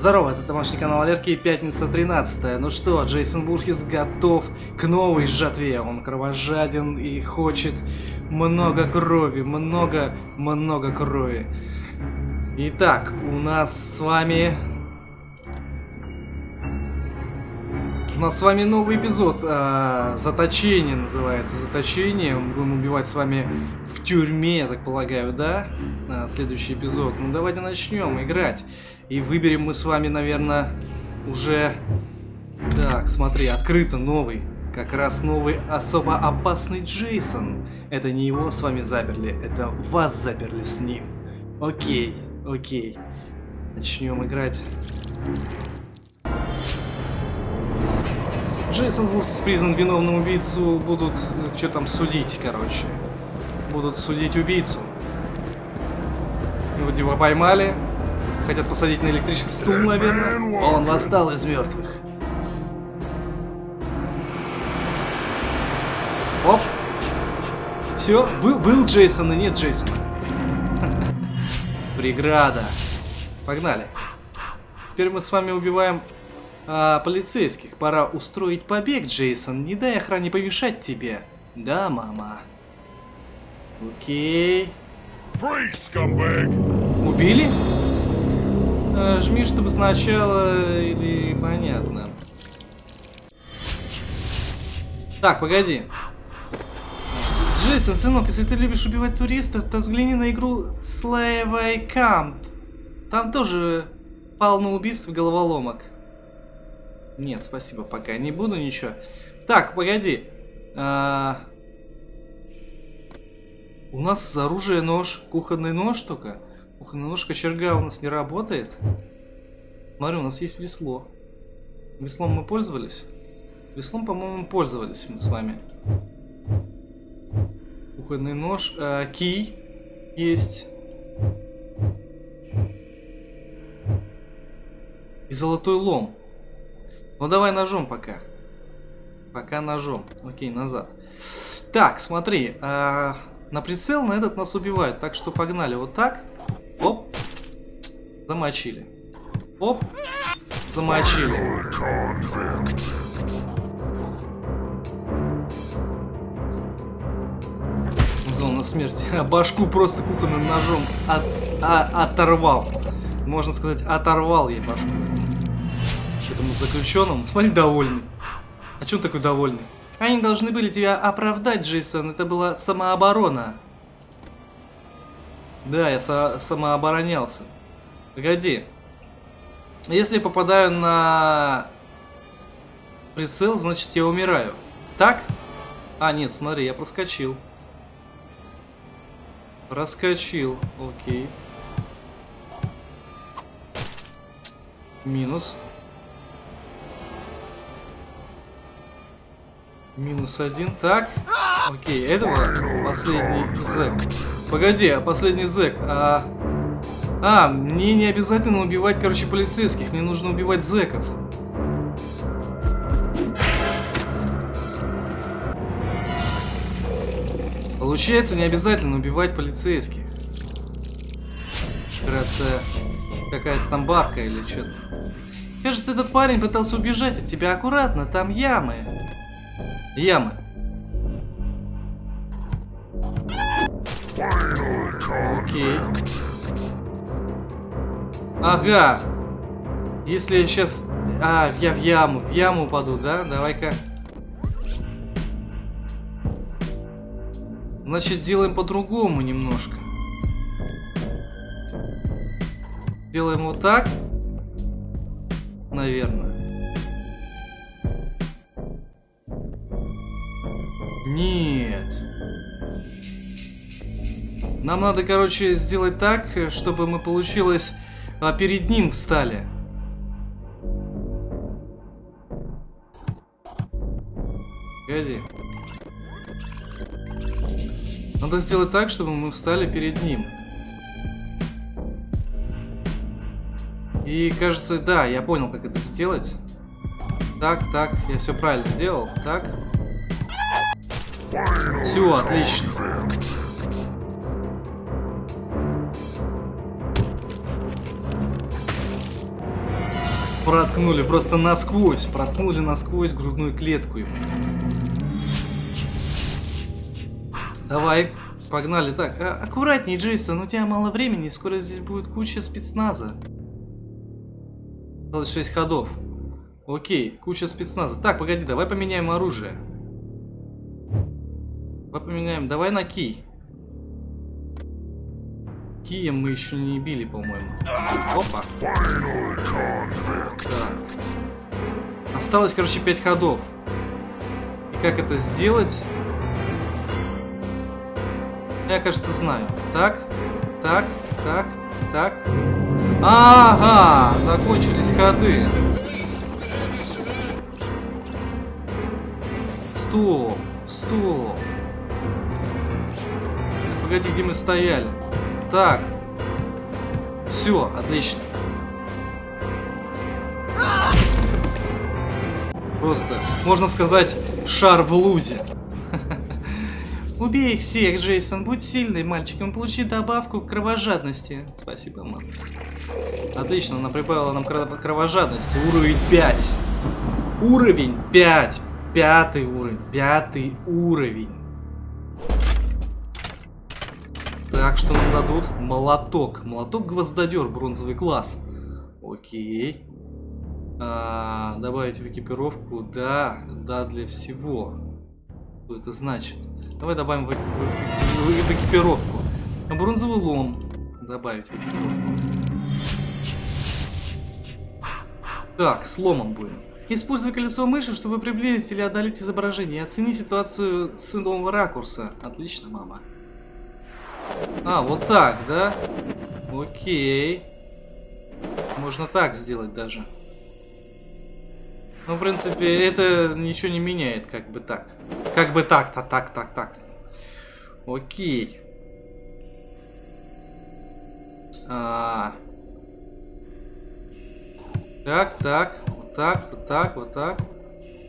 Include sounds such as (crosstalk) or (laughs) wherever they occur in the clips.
Здорово, это домашний канал Алерки, пятница 13 Ну что, Джейсон Бурхис готов к новой жатве. Он кровожаден и хочет много крови, много, много крови. Итак, у нас с вами... У нас с вами новый эпизод. А, заточение называется. Заточение. Мы будем убивать с вами в тюрьме, я так полагаю, да? А, следующий эпизод. Ну давайте начнем играть. И выберем мы с вами, наверное, уже... Так, смотри, открыто новый. Как раз новый особо опасный Джейсон. Это не его с вами заперли, это вас заперли с ним. Окей, окей. Начнем играть. Джейсон Вудс признан виновным убийцу. Будут, э, что там, судить, короче. Будут судить убийцу. Его поймали. Хотят посадить на электрический стул, наверное. Он восстал из мертвых. Оп. Все, был, был Джейсон и нет Джейсона. Преграда. Погнали. Теперь мы с вами убиваем а, полицейских. Пора устроить побег, Джейсон. Не дай охране помешать тебе. Да, мама. Окей. Убили? А, жми, чтобы сначала или понятно. Так, погоди. Джейсон, сынок, если ты любишь убивать туристов, то взгляни на игру Slave Camp. Там тоже полно убийств головоломок. Нет, спасибо, пока не буду ничего. Так, погоди. А... У нас оружие нож, кухонный нож только. Кухонный нож кочерга у нас не работает. Смотри, у нас есть весло. Веслом мы пользовались? Веслом, по-моему, пользовались мы с вами. Кухонный нож. А, кий есть. И золотой лом. Ну давай ножом пока. Пока ножом. Окей, назад. Так, смотри. А, на прицел на этот нас убивают. Так что погнали вот так. Замочили. Оп. Замочили. Зона смерти. А (laughs) башку просто кухонным ножом от, а, оторвал. Можно сказать, оторвал ей башку этому заключенному. (laughs) Смотри, довольный. А чем такой довольный? Они должны были тебя оправдать, Джейсон. Это была самооборона. Да, я со самооборонялся. Погоди. Если попадаю на прицел, значит я умираю. Так? А, нет, смотри, я проскочил. Проскочил. Окей. Минус. Минус один. Так. Окей, это последний зэк. Погоди, а последний зэк. А... а, мне не обязательно убивать, короче, полицейских. Мне нужно убивать зэков. Получается, не обязательно убивать полицейских. Кажется, какая-то там бабка или что-то. Кажется, этот парень пытался убежать от тебя аккуратно, там ямы. Ямы. Окей. Ага. Если я сейчас... А, я в яму. В яму упаду, да? Давай-ка. Значит, делаем по-другому немножко. Делаем вот так. Наверное. Нет. Нам надо, короче, сделать так, чтобы мы получилось а, перед ним встали. Погоди. Надо сделать так, чтобы мы встали перед ним. И кажется, да, я понял, как это сделать. Так, так, я все правильно сделал. Так. Все, отлично. Проткнули просто насквозь. Проткнули насквозь грудную клетку. Давай, погнали. Так, а, аккуратней, Джейсон, у тебя мало времени, скоро здесь будет куча спецназа. Осталось 6 ходов. Окей, куча спецназа. Так, погоди, давай поменяем оружие. Давай поменяем, давай на кий. Кием мы еще не били, по-моему. Опа. Так. Осталось, короче, 5 ходов. И как это сделать? Я, кажется, знаю. Так, так, так, так. Ага, закончились ходы. Стоп, стоп. Погоди, где мы стояли? Так. Все, отлично. Просто, можно сказать, шар в лузе. (laughs) Убей их всех, Джейсон. Будь сильный мальчиком. Получи добавку к кровожадности. Спасибо, мам. Отлично, она прибавила нам кровожадности. Уровень 5. Уровень 5. Пятый уровень. Пятый уровень. Так, что нам дадут? Молоток. Молоток-гвоздодер, бронзовый класс. Окей. А, добавить в экипировку. Да, да, для всего. Что это значит? Давай добавим в, в, в, в экипировку. Бронзовый лом. Добавить в экипировку. Так, с ломом будем. Используй колесо мыши, чтобы приблизить или отдалить изображение. Оцени ситуацию с нового ракурса. Отлично, мама. А, вот так, да? Окей. Можно так сделать даже. Ну, в принципе, это ничего не меняет, как бы так. Как бы так-то, так, так, так. Окей. А... Так, так, вот так, вот так, вот так.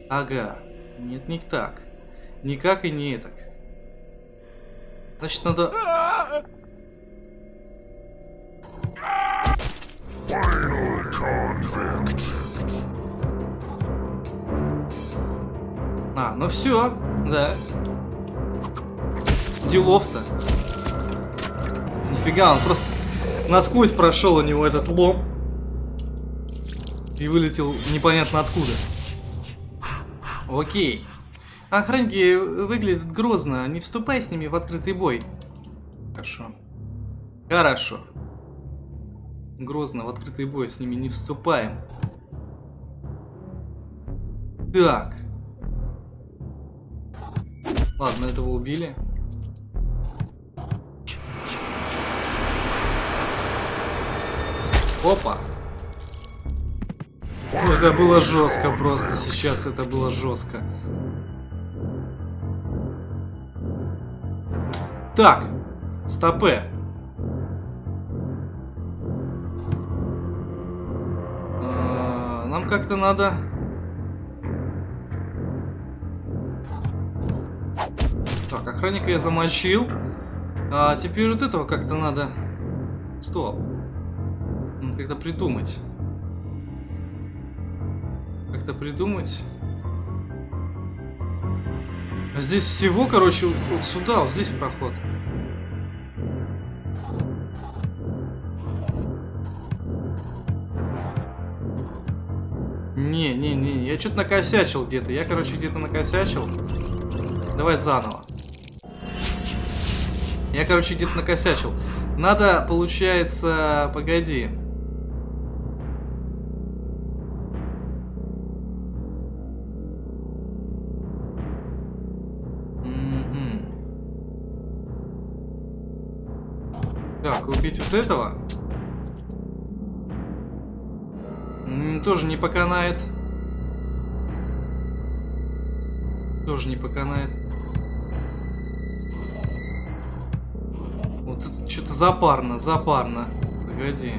Ага. Нет, не так. Никак и не так. Значит, надо... А, ну все, да. Делов-то. Нифига, он просто насквозь прошел у него этот лом. И вылетел непонятно откуда. Окей. Охранники выглядят грозно. Не вступай с ними в открытый бой. Хорошо. Хорошо. Грозно в открытый бой с ними не вступаем. Так. Ладно, этого убили. Опа. Это было жестко просто. Сейчас это было жестко. Так. Стопе. А, нам как-то надо Так, охранника я замочил. А теперь вот этого как-то надо... Стоп. Как-то придумать. Как-то придумать. Здесь всего, короче, вот сюда, вот здесь проход. Не, не, не, я что-то накосячил где-то. Я, короче, где-то накосячил. Давай заново. Я, короче, где-то накосячил. Надо, получается... Погоди. Вот этого. тоже не поканает. Тоже не поканает. Что-то запарно, запарно. Погоди.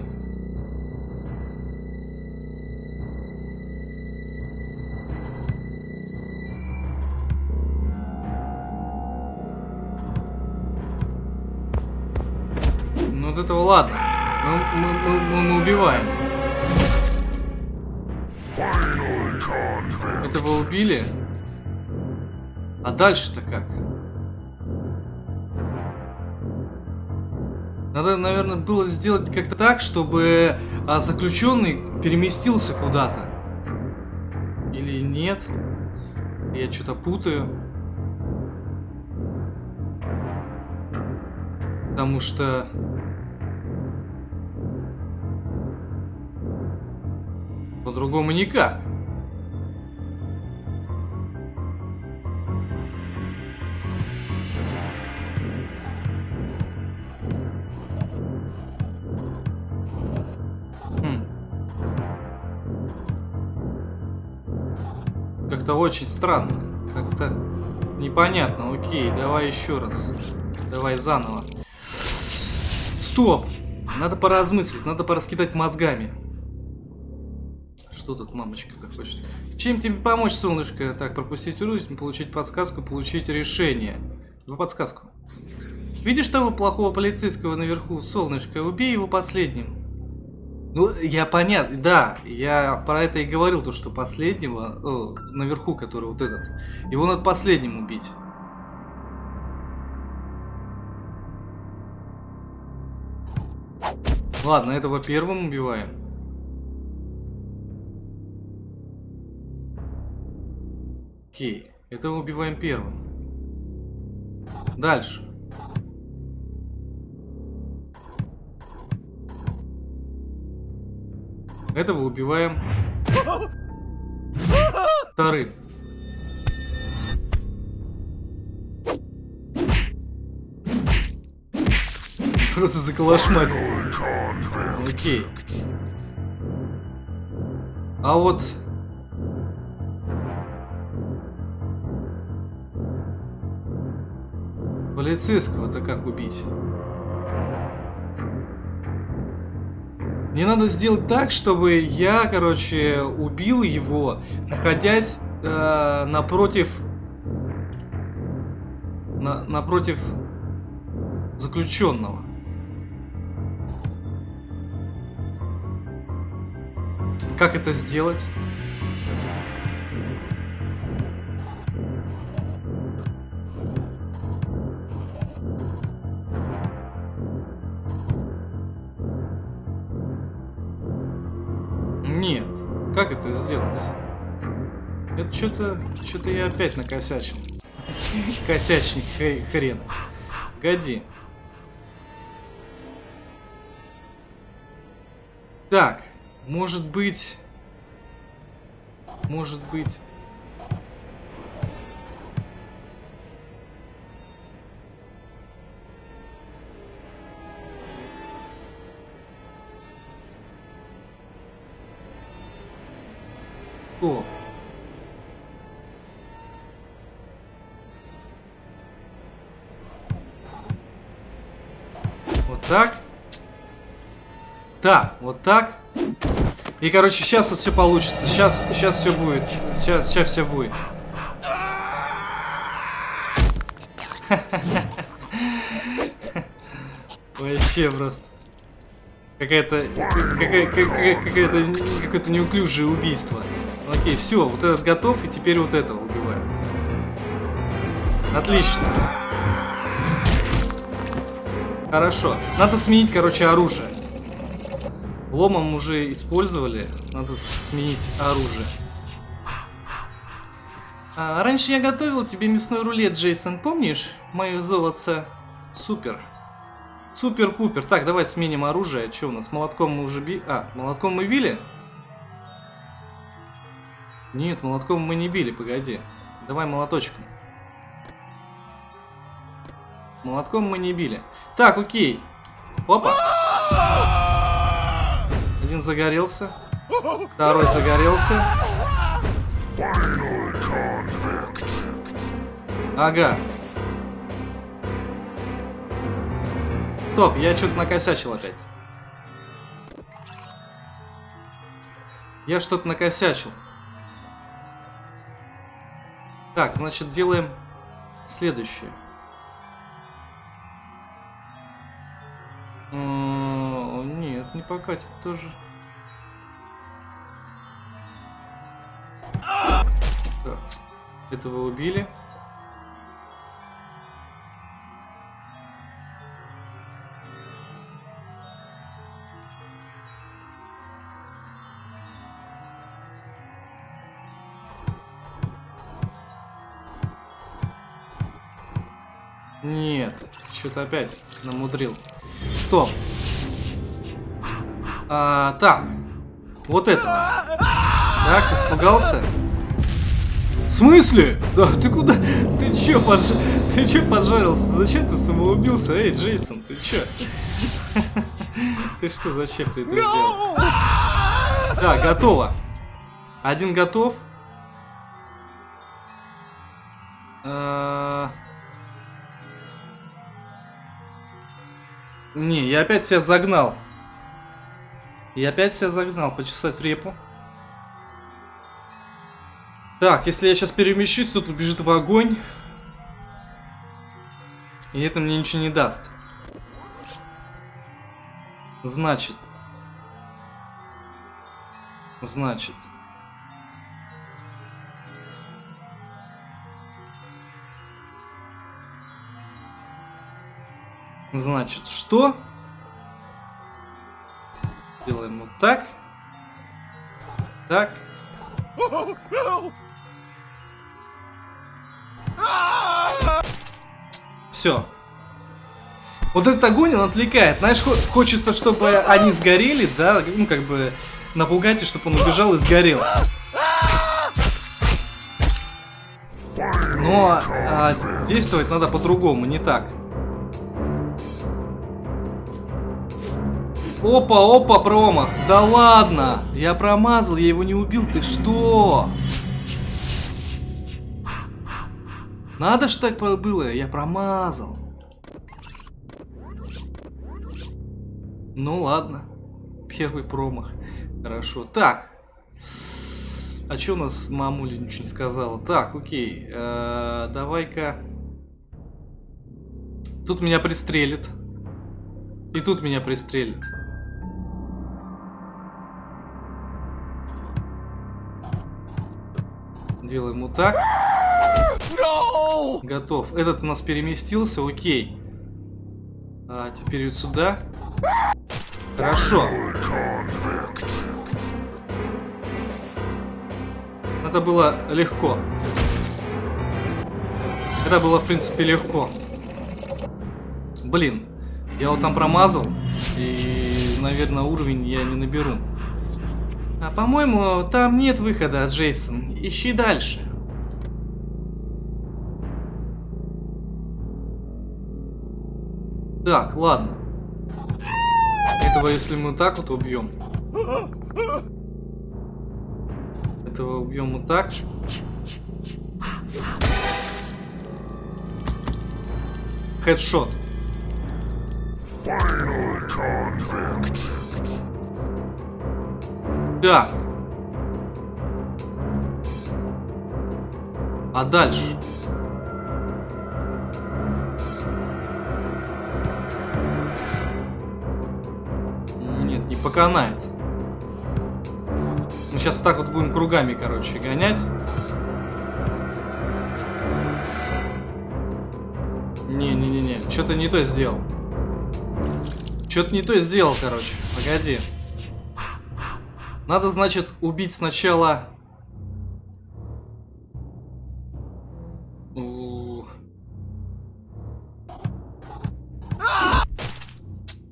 Вот этого ладно. Мы, мы, мы, мы убиваем. Этого убили? А дальше-то как? Надо, наверное, было сделать как-то так, чтобы а, заключенный переместился куда-то. Или нет? Я что-то путаю. Потому что... По-другому никак. Хм. Как-то очень странно. Как-то непонятно. Окей, давай еще раз. Давай заново. Стоп! Надо поразмыслить, надо пораскидать мозгами. Что тут мамочка-то хочет? Чем тебе помочь, солнышко? Так, пропустить уровень, получить подсказку, получить решение. Вы подсказку. Видишь того плохого полицейского наверху, солнышко? Убей его последним. Ну, я понятно, да, я про это и говорил, то, что последнего, о, наверху, который вот этот, его надо последним убить. Ладно, этого первым убиваем. Окей, этого убиваем первым. Дальше. Этого убиваем вторым. Просто заколошматил. Окей. А вот... Полицейского-то как убить? Мне надо сделать так, чтобы я, короче, убил его, находясь э, напротив... На, напротив заключенного. Как это сделать? Что-то... Что-то я опять накосячил. Косячник хрен. Годи. Так. Может быть... Может быть... О. так. Так, вот так. И, короче, сейчас вот все получится. Сейчас, сейчас все будет. Сейчас, сейчас все будет. (laughs) Вообще просто. Какая-то какое-то неуклюжее убийство. Окей, все, вот этот готов, и теперь вот этого убиваем. Отлично. Хорошо. Надо сменить, короче, оружие. Ломом уже использовали. Надо сменить оружие. А, раньше я готовил тебе мясной рулет, Джейсон, помнишь? Мое золотце. Супер. Супер-пупер. Так, давай сменим оружие. Что у нас? Молотком мы уже били. А, молотком мы били? Нет, молотком мы не били, погоди. Давай молоточком. Молотком мы не били. Так, окей. Опа. Один загорелся. Второй загорелся. Ага. Стоп, я что-то накосячил опять. Я что-то накосячил. Так, значит, делаем следующее. Нет, не покатит тоже. Так. Этого убили. Нет, что-то опять намудрил. Стоп. А, так. Вот это. Так, испугался? В смысле? Да, ты куда? Ты чё, подж... ты чё поджарился? Зачем ты самоубился? Эй, Джейсон, ты чё? Ты что, зачем ты это сделал? Да, готово. Один готов. Не, я опять себя загнал. Я опять себя загнал, почесать репу. Так, если я сейчас перемещусь, тут убежит в огонь. И это мне ничего не даст. Значит. Значит. Значит, что? Делаем вот так. Так. Все. Вот этот огонь, он отвлекает. Знаешь, хочется, чтобы они сгорели, да, ну, как бы напугать, и чтобы он убежал и сгорел. Но а, действовать надо по-другому, не так. Опа, опа, промах. Да ладно. Я промазал, я его не убил. Ты что? Надо ж так было. Я промазал. Ну ладно. Первый промах. Хорошо. Так. А что у нас мамуля ничего не сказала? Так, окей. Э -э Давай-ка... Тут меня пристрелит. И тут меня пристрелит. Делаем вот так. No! Готов. Этот у нас переместился, окей. А теперь вот сюда. Хорошо. Это было легко. Это было, в принципе, легко. Блин, я вот там промазал, и, наверное, уровень я не наберу. А по-моему, там нет выхода, Джейсон. Ищи дальше. Так, ладно. Этого, если мы так вот убьем. Этого убьем вот так. Хедшот. Final convict. Да. А дальше? Нет, не поканает. Мы сейчас так вот будем кругами, короче, гонять. Не-не-не-не, что-то не то сделал. Что-то не то сделал, короче. Погоди. Надо, значит, убить сначала...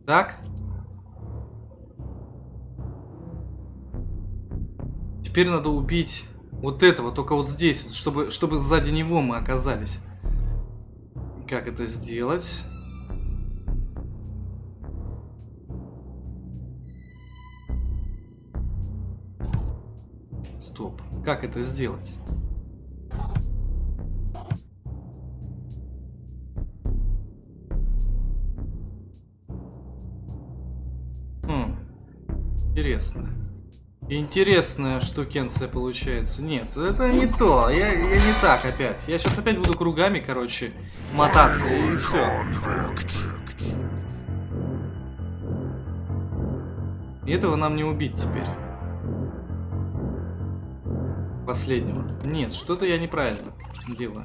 Так. Теперь надо убить вот этого, только вот здесь, чтобы, чтобы сзади него мы оказались. Как это сделать? Стоп. Как это сделать? Хм. Интересно. Интересная штукенция получается. Нет, это не то. Я, я не так опять. Я сейчас опять буду кругами, короче, мотаться и все. И этого нам не убить теперь. Последнего. Нет, что-то я неправильно делаю.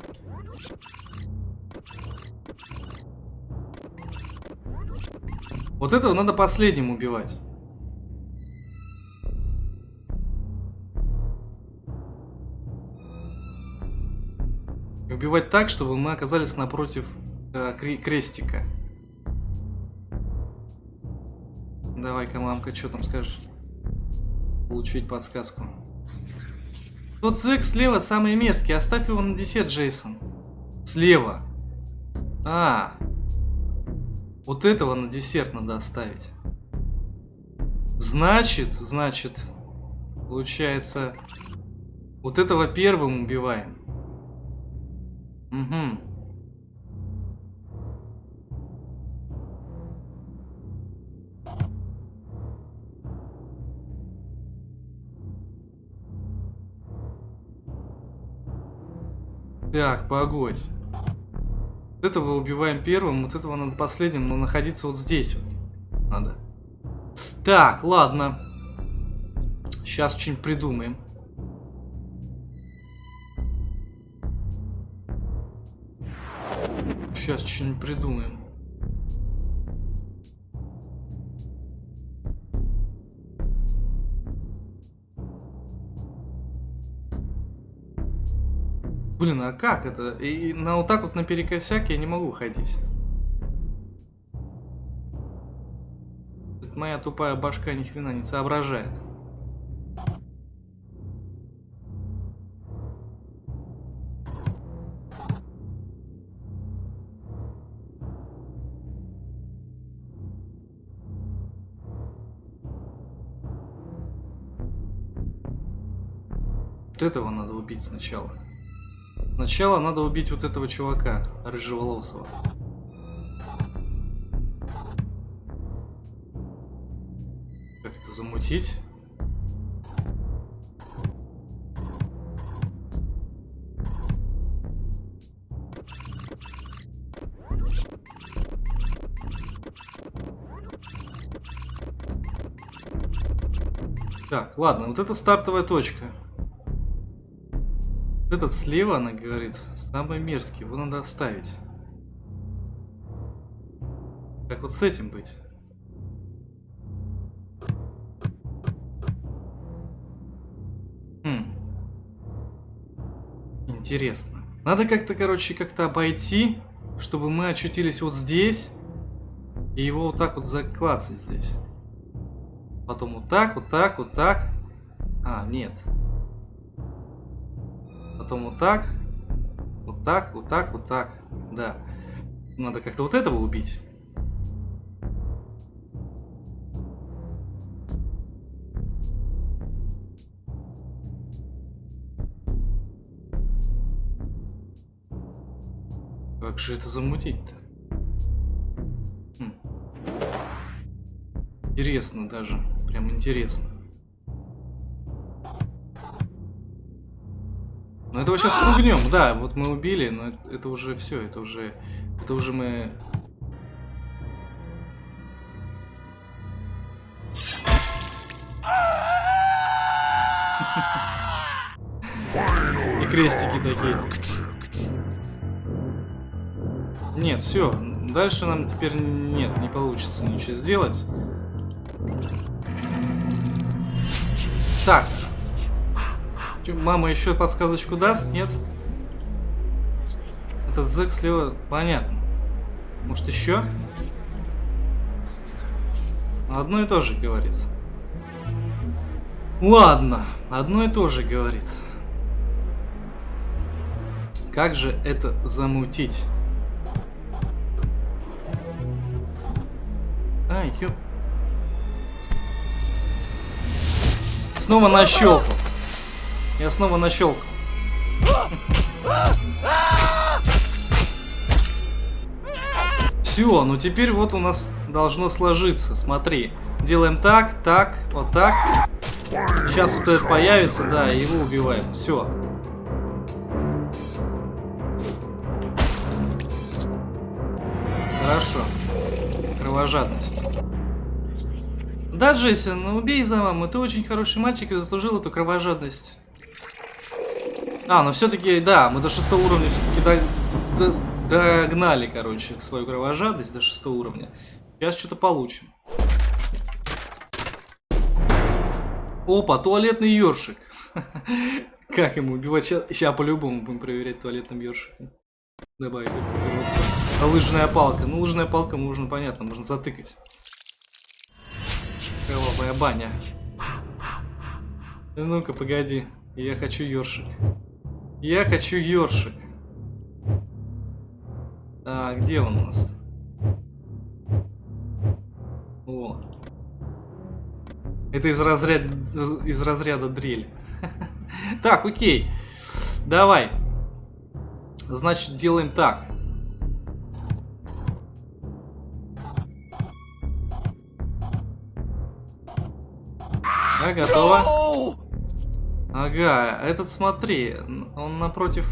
Вот этого надо последним убивать. убивать так, чтобы мы оказались напротив э, крестика. Давай-ка, мамка, что там скажешь? Получить подсказку. Тот зэк слева самый мерзкий. Оставь его на десерт, Джейсон. Слева. А. Вот этого на десерт надо оставить. Значит, значит, получается, вот этого первым убиваем. Угу. Так, погодь. Вот этого убиваем первым, вот этого надо последним, но находиться вот здесь вот. Надо. Так, ладно. Сейчас что-нибудь придумаем. Сейчас что-нибудь придумаем. Блин, а как это? И, на вот так вот наперекосяк я не могу ходить. Моя тупая башка ни хрена не соображает. Вот этого надо убить сначала. Сначала надо убить вот этого чувака, рыжеволосого. Как это замутить? Так, ладно, вот это стартовая точка. Этот слева, она говорит, самый мерзкий, его надо оставить. Как вот с этим быть? Хм. Интересно. Надо как-то, короче, как-то обойти, чтобы мы очутились вот здесь. И его вот так вот заклацать здесь. Потом вот так, вот так, вот так. А, нет. Потом вот так. Вот так, вот так, вот так. Да. Надо как-то вот этого убить. Как же это замутить-то? Хм. Интересно даже. Прям интересно. Ну этого сейчас спугнем, да, вот мы убили, но это уже все, это уже, это уже мы... И крестики такие. Нет, все, дальше нам теперь нет, не получится ничего сделать. Так, Мама еще подсказочку даст? Нет? Этот зэк слева... Понятно. Может еще? Одно и то же говорит. Ладно, одно и то же говорит. Как же это замутить? Ай, ёп. Снова нащелкал. Я снова нащелкал. Все, ну теперь вот у нас должно сложиться. Смотри. Делаем так, так, вот так. Сейчас вот этот появится, да, и его убиваем. Все. Хорошо. Кровожадность. Да, Джейсон, ну убей за маму. Ты очень хороший мальчик и заслужил эту кровожадность. А, но все-таки, да, мы до шестого уровня все-таки до, до, догнали, короче, свою кровожадность до шестого уровня. Сейчас что-то получим. Опа, туалетный ёршик. (laughs) Как ему убивать? Сейчас по-любому будем проверять туалетным ёршиком. Добавить. А лыжная палка. Ну, лыжная палка нужно, понятно, можно затыкать. Кровавая баня. Ну-ка, погоди. Я хочу ёршик. Я хочу ёршик. А, где он у нас? О. Это из разряда, из разряда дрель. (laughs) Так, окей. Давай. Значит, делаем так. Да, готово. Ага, этот смотри, он напротив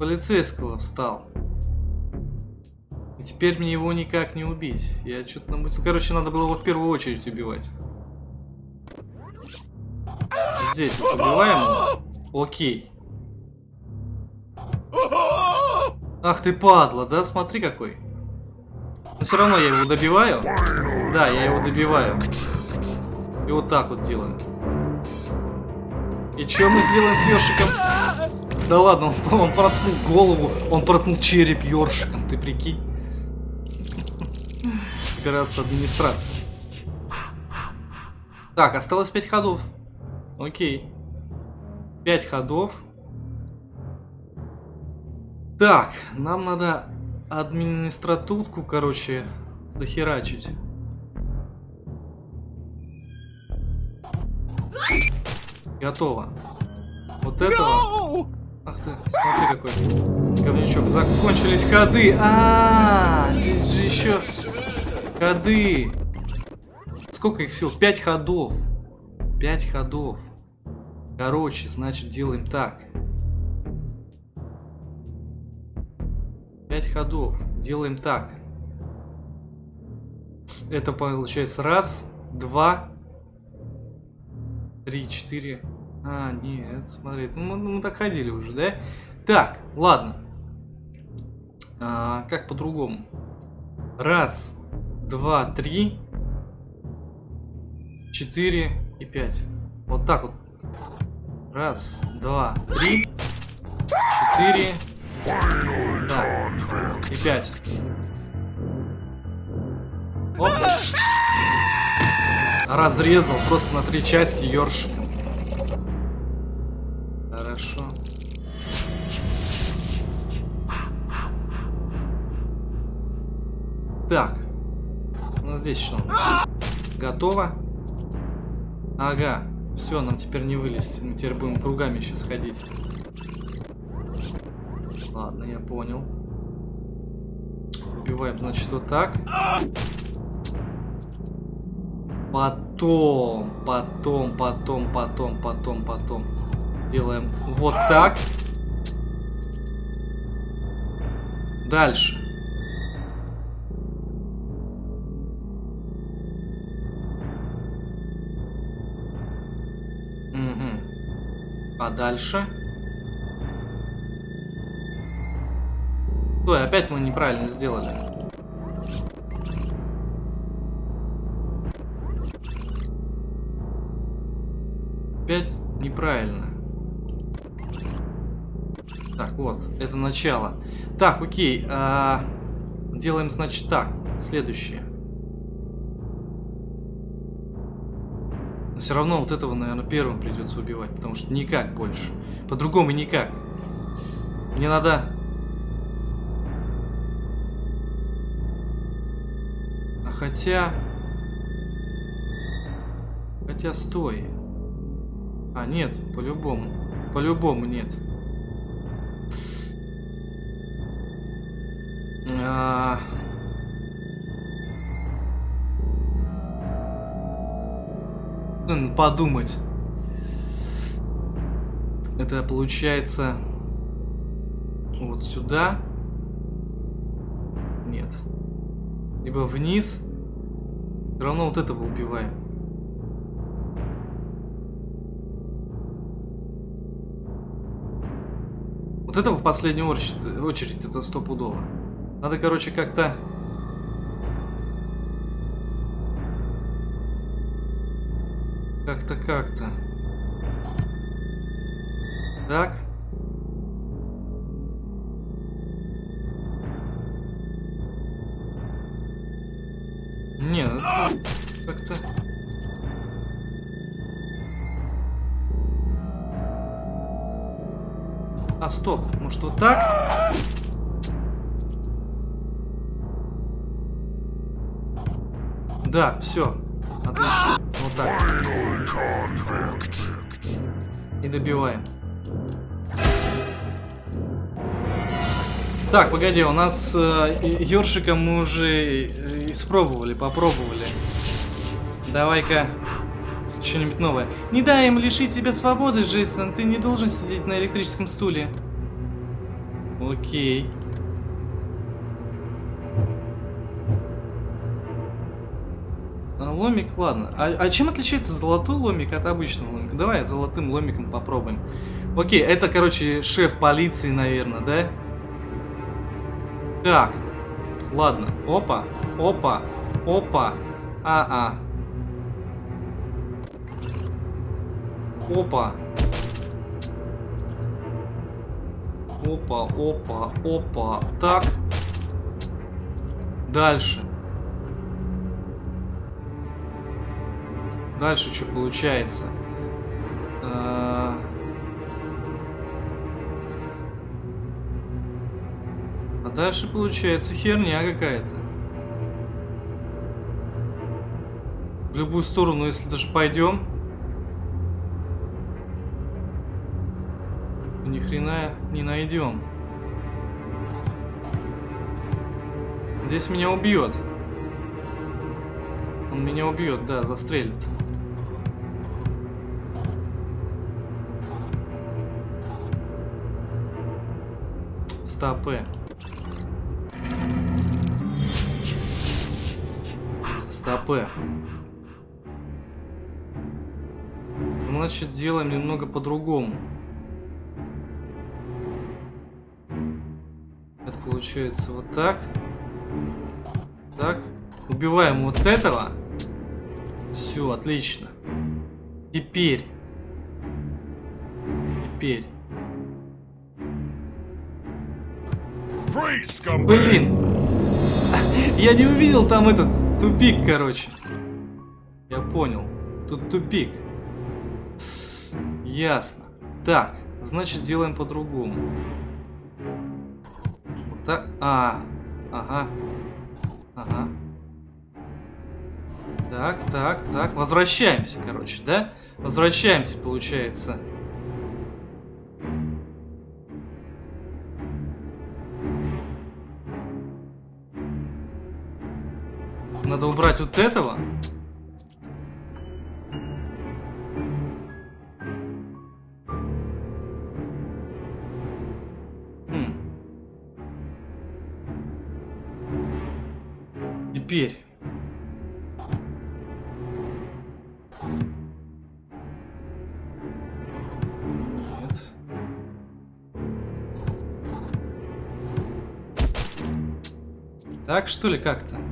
полицейского встал. И теперь мне его никак не убить. Я что-то намутил. Короче, надо было его в первую очередь убивать. Здесь вот убиваем его. Окей. Ах ты падла, да? Смотри какой. Но все равно я его добиваю. Да, я его добиваю. И вот так вот делаем. И что мы сделаем с ёршиком? Да ладно, он, он проткнул голову, он проткнул череп ёршиком, ты прикинь? Операция администрации. Так, осталось 5 ходов. Окей. 5 ходов. Так, нам надо администратутку, короче, захерачить. Готово. Вот этого. Ах ты, смотри какой говнючок. Закончились ходы. А, -а, -а здесь же еще ходы. Сколько их сил? Пять ходов. Пять ходов. Короче, значит делаем так. Пять ходов. Делаем так. Это получается раз, два, Три, четыре. А, нет, смотри, мы, мы так ходили уже, да? Так, ладно. А, как по-другому? Раз, два, три, четыре и пять. Вот так вот. Раз, два, три, четыре, да, и пять. Оп разрезал просто на три части ёршиком. Так. Ну здесь что? Готово. Ага. Все, нам теперь не вылезти. Мы теперь будем кругами сейчас ходить. Ладно, я понял. Убиваем, значит, вот так. Потом, потом, потом, потом, потом, потом. Делаем вот так. Дальше. А дальше? Ой, опять мы неправильно сделали. Опять неправильно. Так, вот, это начало. Так, окей. А, делаем, значит, так. Следующее. Все равно вот этого, наверное, первым придется убивать, потому что никак больше. По-другому никак. Мне надо... А хотя... Хотя, стой. А, нет, по-любому. По-любому нет. А... создан подумать. Это получается вот сюда. Нет. Либо вниз. Все равно вот этого убиваем. Вот это в последнюю очередь, очередь это стопудово. Надо, короче, как-то Как-то, как-то. Так. Не, ну как-то... А, стоп, может вот так? Да, все. Так. И добиваем. Так, погоди, у нас э, ёршика мы уже э, испробовали, попробовали. Давай-ка что-нибудь новое. Не дай им лишить тебя свободы, Джейсон. Ты не должен сидеть на электрическом стуле. Окей. Ломик, ладно. А, а чем отличается золотой ломик от обычного ломика? Давай золотым ломиком попробуем. Окей, это, короче, шеф полиции, наверное, да? Так. Ладно. Опа. Опа. Опа. А-а. Опа. Опа, опа, опа. Так. Дальше. Дальше что получается? А... а дальше получается херня какая-то. В любую сторону, если даже пойдем, ни хрена не найдем. Здесь меня убьет. Он меня убьет, да, застрелит. Стопы. Стопы. Значит, делаем немного по-другому. Это получается вот так. Так. Убиваем вот этого. Все, отлично. Теперь. Теперь. Блин. Я не увидел там этот тупик, короче. Я понял. Тут тупик. Ясно. Так, значит делаем по-другому. Вот так. А, ага. Ага. Так, так, так. Возвращаемся, короче, да? Возвращаемся, получается. Надо убрать вот этого. Хм. Теперь. Так что ли как-то?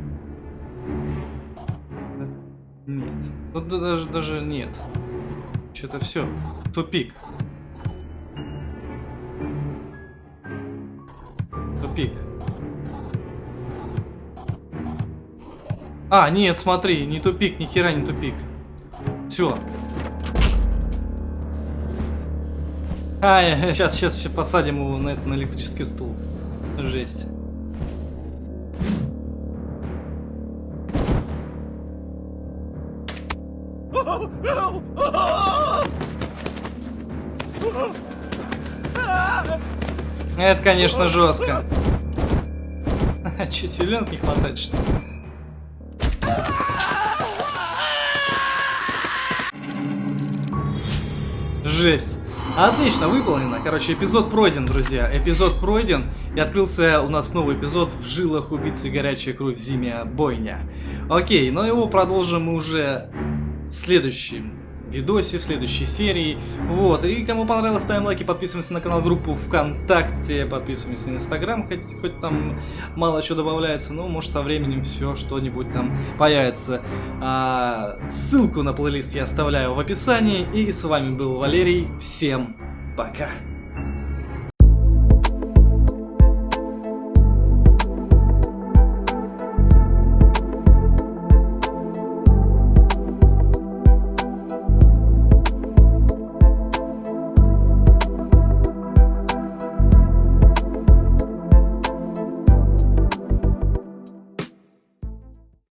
Даже, даже нет. Что-то все. Тупик. Тупик. А, нет, смотри, не тупик, ни хера не тупик. Все. А, сейчас, сейчас, сейчас посадим его на, на электрический стул. Жесть. Это, конечно, жестко. Че, силен не хватает, что ли? Жесть. Отлично, выполнено. Короче, эпизод пройден, друзья. Эпизод пройден. И открылся у нас новый эпизод в жилах убийцы горячая кровь зимняя бойня. Окей, но его продолжим мы уже в следующем видосе, в следующей серии. Вот, и кому понравилось, ставим лайки, подписываемся на канал, группу ВКонтакте, подписываемся на Инстаграм, хоть, хоть там мало чего добавляется, но может со временем все что-нибудь там появится. А, ссылку на плейлист я оставляю в описании, и с вами был Валерий, всем пока!